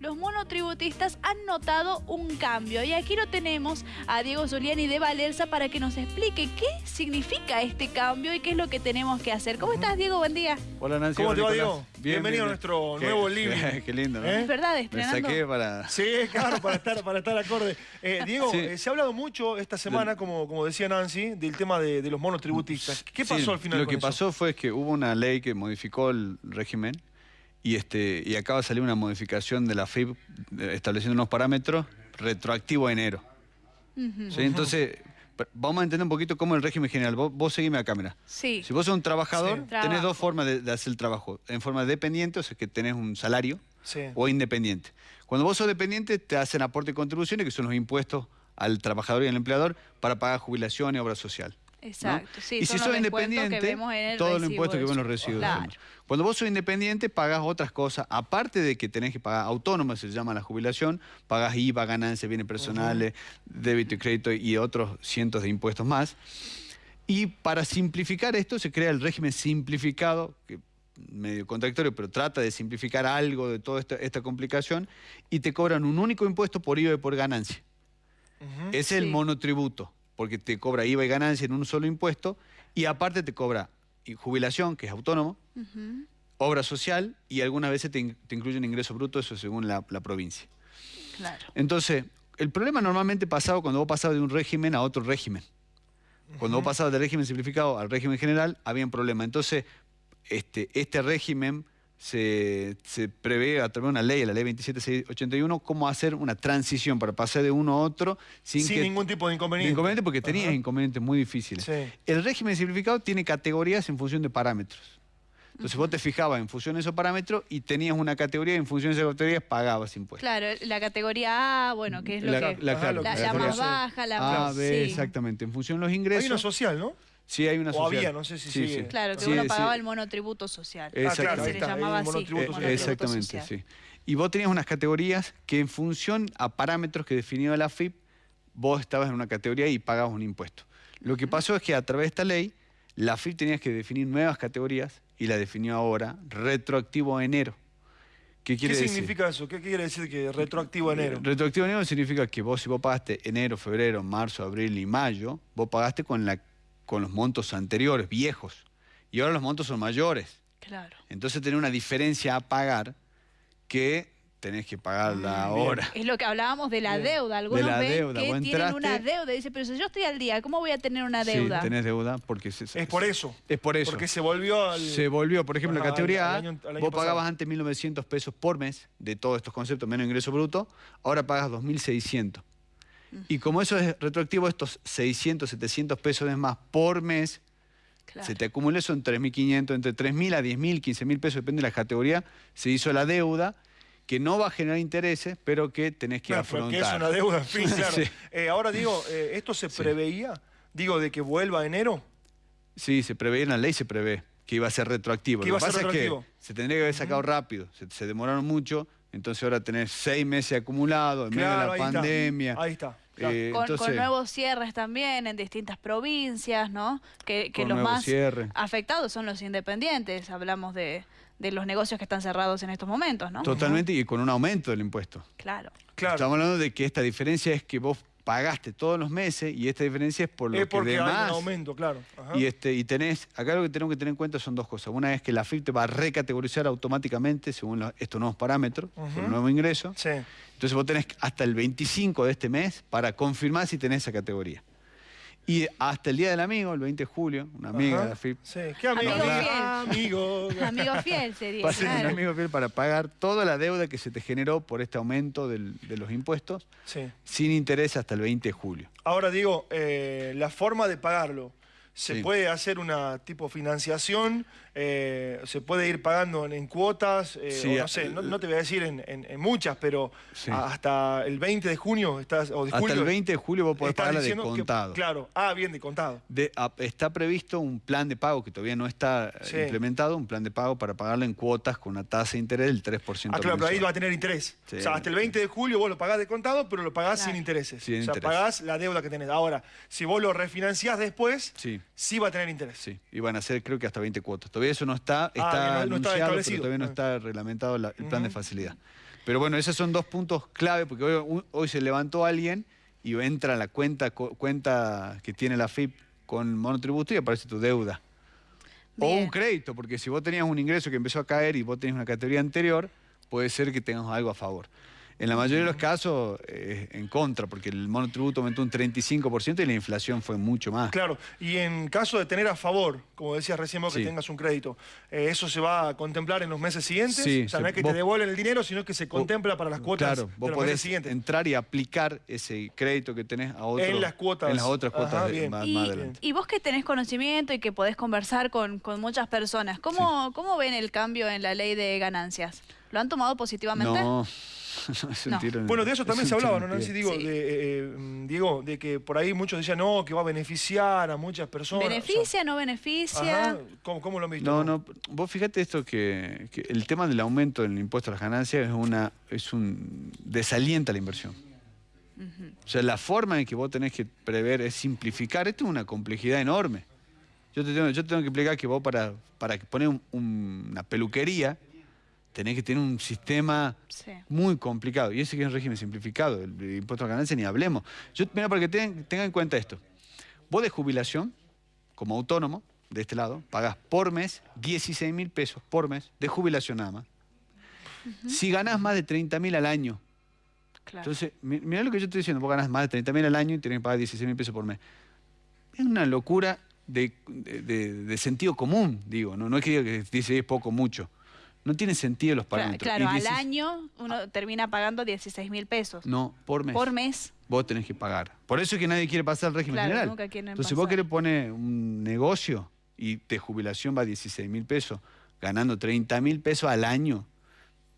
los monotributistas han notado un cambio. Y aquí lo tenemos a Diego Zuliani de Valerza para que nos explique qué significa este cambio y qué es lo que tenemos que hacer. ¿Cómo estás, Diego? Buen día. Hola, Nancy. ¿Cómo te va. Diego? Bien, Bienvenido bien, a nuestro Qué- nuevo living. Qué lindo, ¿no? ¿Eh? ¿Es verdad? Me Estrenando. saqué para... Sí, claro, para estar, para estar acorde. Eh, Diego, Sí. eh, se ha hablado mucho esta semana, como, como decía Nancy, del tema de, de los monotributistas. ¿Qué pasó Sí, al final Lo con que eso? pasó fue que hubo una ley que modificó el régimen y, este, y acaba de salir una modificación de la FIP eh, estableciendo unos parámetros retroactivo a enero. ¿sí? Entonces, vamos a entender un poquito cómo el régimen general. Vos, vos seguime a cámara. Sí. Si vos sos un trabajador, Sí. tenés Trabajo. dos formas de, de hacer el trabajo. En forma dependiente, o sea que tenés un salario, Sí. o independiente. Cuando vos sos dependiente, te hacen aporte y contribuciones, que son los impuestos al trabajador y al empleador, para pagar jubilación y obra social. ¿No? Exacto. Sí, y si sos independiente, que vemos en el todos los impuestos que ven los. Claro. Cuando vos sos independiente, pagás otras cosas. Aparte de que tenés que pagar autónoma, se llama la jubilación, pagás IVA, ganancias, bienes personales, débito y crédito y otros cientos de impuestos más. Y para simplificar esto se crea el régimen simplificado, que medio contradictorio, pero trata de simplificar algo de toda esta, esta complicación, y te cobran un único impuesto por IVA y por ganancia. Ujú. Ese es el monotributo, porque te cobra IVA y ganancia en un solo impuesto, y aparte te cobra jubilación, que es autónomo, obra social, y algunas veces te, in- te incluyen ingreso bruto, eso según la, la provincia. Claro. Entonces, el problema normalmente pasaba cuando vos pasabas de un régimen a otro régimen. Cuando vos pasabas del régimen simplificado al régimen general, había un problema. Entonces, este, este régimen se, se prevé a través de una ley, la ley 27681, cómo hacer una transición para pasar de uno a otro sin, Sin que... ningún tipo de de inconveniente. inconveniente porque tenías Ajá. inconvenientes muy difíciles. Sí. El régimen simplificado tiene categorías en función de parámetros. Entonces vos te fijabas en función de esos parámetros y tenías una categoría y en función de esas categorías pagabas impuestos. Claro, la categoría A, bueno, que es lo La- que... la- la, más baja, la A, más... B, sí. exactamente. En función de los Hay ingresos. una social, ¿no? Sí, hay una O social. había, no sé si sigue. Claro, que Sí, uno sí. pagaba el monotributo social. Claro, Exactamente. se le está, llamaba el así. monotributo Eh, social. exactamente, social. sí. Y vos tenías unas categorías que en función a parámetros que definía la FIP, vos estabas en una categoría y pagabas un impuesto. Lo que pasó es que a través de esta ley, la FIP tenía que definir nuevas categorías y la definió ahora retroactivo a enero. ¿Qué ¿Qué quiere decir? significa eso? ¿Qué quiere decir que retroactivo a enero? Retroactivo a enero significa que vos si vos pagaste enero, febrero, marzo, abril y mayo, vos pagaste con, la, con los montos anteriores, viejos. Y ahora los montos son mayores. Claro. Entonces tenés una diferencia a pagar que tenés que pagarla bien. ahora. Es lo que hablábamos de la Bien. deuda. Algunos la ven deuda. que tienen una deuda. Dice, pero si yo estoy al día, ¿cómo voy a tener una deuda? Sí, tenés deuda porque se, Es por eso. Es por eso. Porque se volvió al... Se volvió, por ejemplo, la categoría al- al A, año- vos pasado. pagabas antes 1.900 pesos por mes de todos estos conceptos, menos ingreso bruto, ahora pagas 2.600. Y como eso es retroactivo, estos 600, 700 pesos de más por mes, Claro. se te acumula eso en 3.500, entre 3.000 a 10.000, 15.000 pesos, depende de la categoría, se hizo la deuda, que no va a generar intereses, pero que tenés que Claro, pero afrontar. que es una deuda, en fin, claro. Sí. Eh, ahora digo, eh, ¿esto se Sí. preveía? Digo, de que vuelva a enero. Sí, se prevé en la ley, se prevé que iba a ser retroactivo. Lo iba que pasa es retroactivo. que se tendría que haber sacado rápido, se, se demoraron mucho, entonces ahora tenés seis meses acumulados en medio de ahí la está. pandemia. Ahí está. claro. Eh, Con, con entonces, nuevos cierres también en distintas provincias, ¿no? Que, los más afectados son los independientes. Hablamos de, de los negocios que están cerrados en estos momentos, ¿no? Totalmente, y con un aumento del impuesto. Claro. Claro. Estamos hablando de que esta diferencia es que vos pagaste todos los meses y esta diferencia es por lo es que hay demás... un aumento, claro. Ajá. Y, este, y tenés, acá lo que tenemos que tener en cuenta son dos cosas. Una es que la FIP te va a recategorizar automáticamente según estos nuevos parámetros, por Ujú. el nuevo ingreso. Sí. Entonces vos tenés hasta el 25 de este mes para confirmar si tenés esa categoría. Y hasta el Día del Amigo, el 20 de julio, una amiga Ajá. de la FIP, Sí. ¿Qué amigo? Amigo fiel. Amigo. Amigo fiel sería. va a ser un amigo fiel para pagar toda la deuda que se te generó por este aumento del- de los impuestos Sí. sin interés hasta el 20 de julio. Ahora digo, eh, la forma de pagarlo. ¿Se Sí. puede hacer una tipo financiación? Eh, ¿Se puede ir pagando en, en cuotas? Eh, Sí, o no sé, no, no te voy a decir en, en- en muchas, pero Sí. hasta el 20 de junio estás, o de Hasta julio, el 20 de julio vos podés pagarla de que- contado. claro, ah, bien, de contado. De- a- está previsto un plan de pago que todavía no está eh, Sí. implementado, un plan de pago para pagarlo en cuotas con una tasa de interés del 3% Ah, claro, pero ahí va a tener interés. Sí. O sea, hasta el 20 de julio vos lo pagás de contado, pero lo pagás Claro. sin intereses. Sin o sea, interés. pagás la deuda que tenés. Ahora, si vos lo refinanciás después, Sí. Sí va a tener interés. Sí, y van a ser creo que hasta 20 cuotas. Todavía eso no está, está bien, no- no está anunciado, pero todavía no Ah. está reglamentado la- el plan de facilidad. Pero bueno, esos son dos puntos clave, porque hoy, hoy se levantó alguien y entra la cuenta, cuenta que tiene la FIP con monotributo y aparece tu deuda. O un crédito, porque si vos tenías un ingreso que empezó a caer y vos tenés una categoría anterior, puede ser que tengas algo a favor. En la mayoría de los casos, eh, en contra, porque el monotributo aumentó un 35% y la inflación fue mucho más. Claro, y en caso de tener a favor, como decías recién vos, que tengas un crédito, eh, ¿eso se va a contemplar en los meses siguientes? Sí, o sea, no es que te devuelven el dinero, sino que se contempla para las cuotas claro, vos podés entrar y aplicar ese crédito que tenés a otro, en las cuotas. En las otras cuotas más, y, adelante. Y vos que tenés conocimiento y que podés conversar con, muchas personas, ¿cómo, ¿cómo ven el cambio en la ley de ganancias? ¿Lo han tomado positivamente? No. bueno, de eso también se hablaba, ¿no? Digo, de, eh, eh, Diego, de que por ahí muchos decían, no, que va a beneficiar a muchas personas. ¿Beneficia, no beneficia? ¿Cómo, lo han visto? No, no, vos fíjate esto que, el tema del aumento del impuesto a las ganancias es una es un desalienta la inversión. O sea, la forma en que vos tenés que prever es simplificar. Esto es una complejidad enorme. Yo te tengo, yo tengo que explicar que vos para, para poner una peluquería tenés que tener un sistema muy complicado. Y ese que es un régimen simplificado, el, impuesto a ganancia ni hablemos. Yo, mira, para que tengan, en cuenta esto. Vos de jubilación, como autónomo, de este lado, pagás por mes 16 mil pesos por mes de jubilación nada más. Si ganás más de 30 mil al año, entonces, mira lo que yo estoy diciendo, vos ganás más de 30 mil al año y tenés que pagar 16 mil pesos por mes. Es una locura de, sentido común, digo, no, no es que diga que 16 es poco mucho. No tiene sentido los parámetros. Claro, al año uno termina pagando 16 mil pesos. No, por mes. Por mes. Vos tenés que pagar. Por eso es que nadie quiere pasar al régimen general. Entonces vos querés poner un negocio y de jubilación va a 16 mil pesos, ganando 30 mil pesos al año,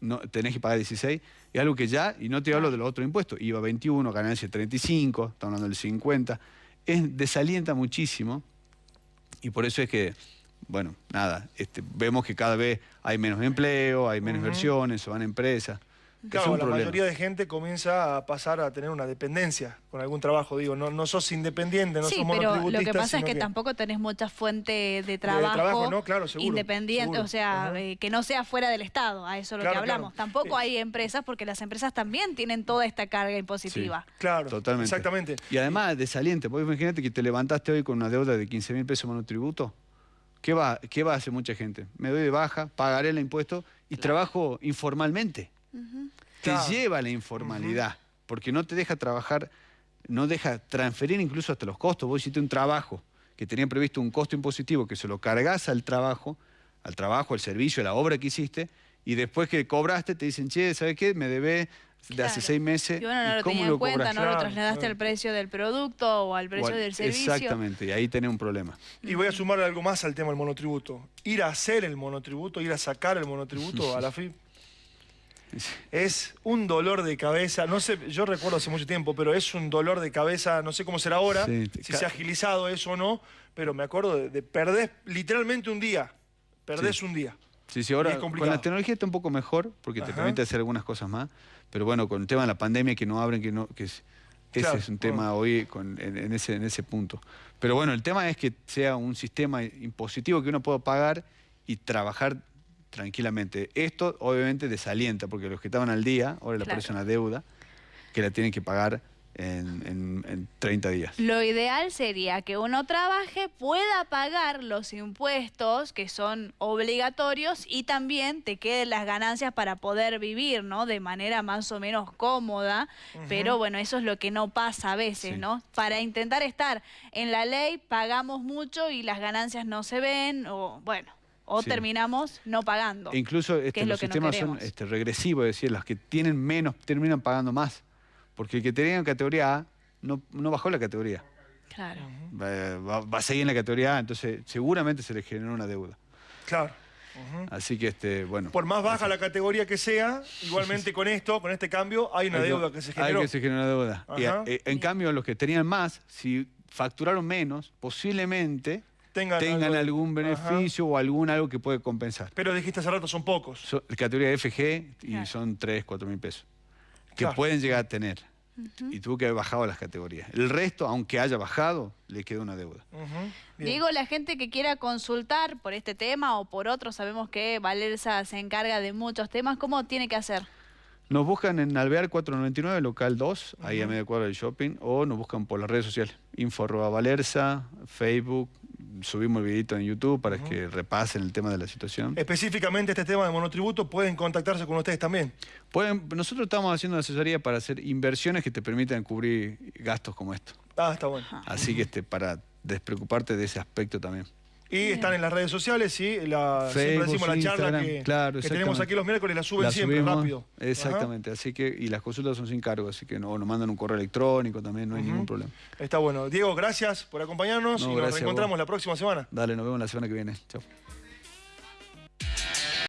no, tenés que pagar 16, es algo que ya, y no te hablo de los otros impuestos, IVA 21, ganancia 35, estamos hablando del 50, es, desalienta muchísimo y por eso es que bueno, nada, este, vemos que cada vez hay menos empleo, hay menos inversiones, se van empresas. Claro, la mayoría de gente comienza a pasar a tener una dependencia con algún trabajo. Digo, no, no sos independiente, no sí, pero lo que pasa es que, tampoco tenés mucha fuente de trabajo, independiente, o sea, eh, que no sea fuera del Estado, a eso es lo que hablamos. Tampoco hay empresas, porque las empresas también tienen toda esta carga impositiva. claro, totalmente. Exactamente. Y además, desaliente, porque imagínate que te levantaste hoy con una deuda de 15 mil pesos monotributo. ¿Qué va, ¿Qué va a hacer mucha gente? Me doy de baja, pagaré el impuesto y trabajo informalmente. Te lleva a la informalidad, porque no te deja trabajar, no deja transferir incluso hasta los costos. Vos hiciste un trabajo que tenía previsto un costo impositivo que se lo cargas al trabajo, al trabajo, al servicio, a la obra que hiciste, y después que cobraste te dicen, che, ¿sabes qué? Me debes de hace seis meses. Y bueno, no lo tenía en cuenta, no lo trasladaste al precio del producto o al precio del servicio. Exactamente, y ahí tenés un problema. Y voy a sumar algo más al tema del monotributo. Ir a hacer el monotributo, ir a sacar el monotributo a la FIP, es un dolor de cabeza, no sé, yo recuerdo hace mucho tiempo, pero es un dolor de cabeza, no sé cómo será ahora, si se ha agilizado eso o no, pero me acuerdo de, perder literalmente un día, perdés un día. Sí, sí, ahora con la tecnología está un poco mejor porque te permite hacer algunas cosas más, pero bueno, con el tema de la pandemia que no abren, que no, que ese es un tema hoy en, ese, en ese punto. Pero bueno, el tema es que sea un sistema impositivo que uno pueda pagar y trabajar tranquilamente. Esto obviamente desalienta, porque los que estaban al día, ahora le aparece una deuda que la tienen que pagar en, 30 días. Lo ideal sería que uno trabaje, pueda pagar los impuestos que son obligatorios y también te queden las ganancias para poder vivir, ¿no? De manera más o menos cómoda, pero bueno, eso es lo que no pasa a veces, ¿no? Para intentar estar en la ley pagamos mucho y las ganancias no se ven, o bueno, o terminamos no pagando. E incluso este, los sistemas son este, regresivos, es decir, las que tienen menos terminan pagando más. Porque el que tenía categoría A no, bajó la categoría. Claro. Va, a seguir en la categoría A, entonces seguramente se le generó una deuda. Claro. Así que, este, bueno. Por más baja la categoría que sea, igualmente con esto, con este cambio, hay una deuda que se generó. Hay que se generó una deuda. Eh, en cambio, los que tenían más, si facturaron menos, posiblemente tengan, algún beneficio o algún algo que puede compensar. Pero dijiste hace rato, son pocos. Categoría FG y son 3, 4 mil pesos que pueden llegar a tener. Y tuvo que haber bajado las categorías. El resto, aunque haya bajado, le queda una deuda. Digo, la gente que quiera consultar por este tema o por otro, sabemos que Valerza se encarga de muchos temas, ¿cómo tiene que hacer? Nos buscan en Alvear 499, local 2, ahí a medio cuadro del shopping, o nos buscan por las redes sociales. Info arroba Valerza, Facebook, subimos el videito en YouTube para que repasen el tema de la situación. Específicamente este tema de monotributo, pueden contactarse con ustedes también. Pueden, nosotros estamos haciendo asesoría para hacer inversiones que te permitan cubrir gastos como esto. Ah, está bueno. Así que este, para despreocuparte de ese aspecto también. Y están en las redes sociales, sí. La, siempre Facebook, decimos la charla Instagram, que, claro, que tenemos aquí los miércoles, la suben La siempre, subimos, rápido. Exactamente, así que, y las consultas son sin cargo, así que no, nos mandan un correo electrónico también, no hay ningún problema. Está bueno. Diego, gracias por acompañarnos No, y nos reencontramos la próxima semana. Dale, nos vemos la semana que viene. Chao.